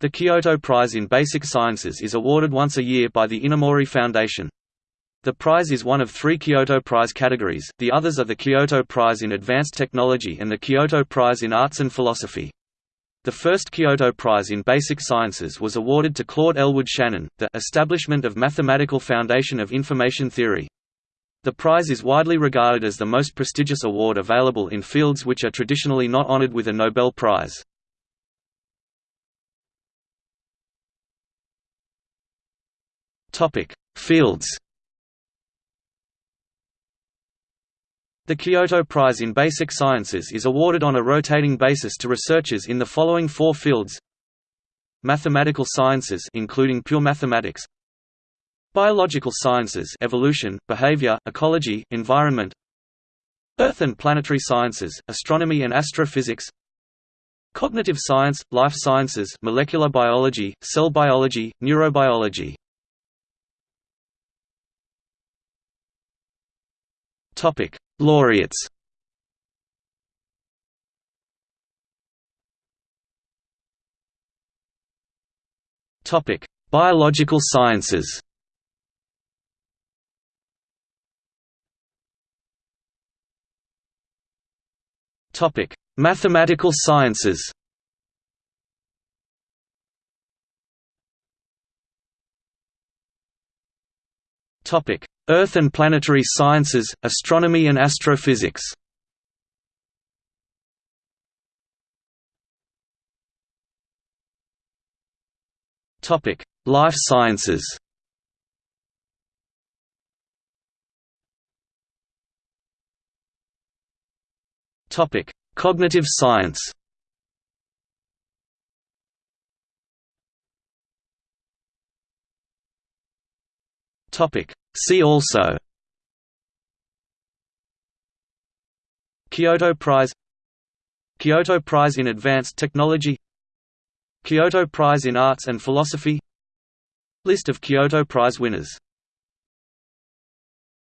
The Kyoto Prize in Basic Sciences is awarded once a year by the Inamori Foundation. The prize is one of three Kyoto Prize categories, the others are the Kyoto Prize in Advanced Technology and the Kyoto Prize in Arts and Philosophy. The first Kyoto Prize in Basic Sciences was awarded to Claude Elwood Shannon, the establishment of Mathematical Foundation of Information Theory. The prize is widely regarded as the most prestigious award available in fields which are traditionally not honored with a Nobel Prize. Fields. The Kyoto Prize in Basic Sciences is awarded on a rotating basis to researchers in the following four fields: Mathematical sciences including pure mathematics, Biological sciences evolution, behavior, ecology, environment. Earth and planetary sciences, astronomy and astrophysics. Cognitive science, life sciences molecular biology, cell biology, neurobiology Topic: Laureates. Topic: Biological sciences. Topic: Mathematical sciences. Topic: Earth and planetary sciences, astronomy and astrophysics. Topic: Life sciences. Topic: Cognitive science. Topic: See also Kyoto Prize Kyoto Prize in Advanced Technology Kyoto Prize in Arts and Philosophy List of Kyoto Prize winners